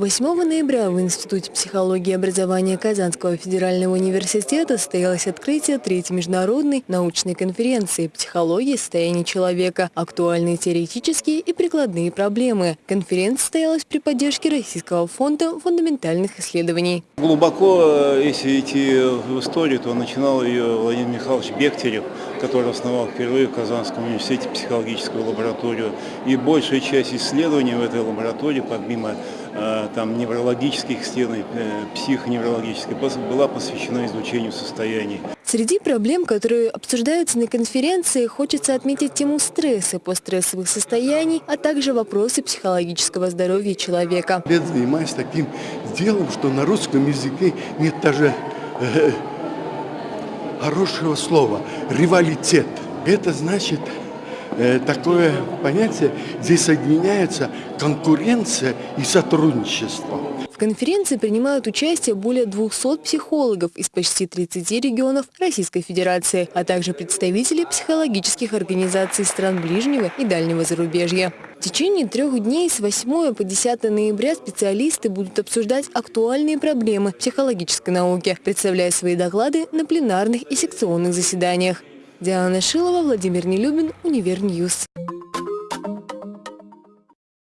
8 ноября в Институте психологии и образования Казанского федерального университета состоялось открытие третьей международной научной конференции «Психология состояния человека. Актуальные теоретические и прикладные проблемы». Конференция состоялась при поддержке Российского фонда фундаментальных исследований. Глубоко, э, если идти в историю, то начинал ее Владимир Михайлович Бехтерев, который основал впервые в Казанском университете психологическую лабораторию. И большая часть исследований в этой лаборатории, помимо э, там, неврологических исследований, э, психоневрологических, была посвящена изучению состояний. Среди проблем, которые обсуждаются на конференции, хочется отметить тему стресса, постстрессовых состояний, а также вопросы психологического здоровья человека. Я занимаюсь таким делом, что на русском языке нет даже э, хорошего слова – ревалитет. Это значит э, такое понятие, здесь соединяется конкуренция и сотрудничество. Конференции принимают участие более 200 психологов из почти 30 регионов Российской Федерации, а также представители психологических организаций стран ближнего и дальнего зарубежья. В течение трех дней с 8 по 10 ноября специалисты будут обсуждать актуальные проблемы психологической науки, представляя свои доклады на пленарных и секционных заседаниях. Диана Шилова, Владимир Нелюбин, Универньюз.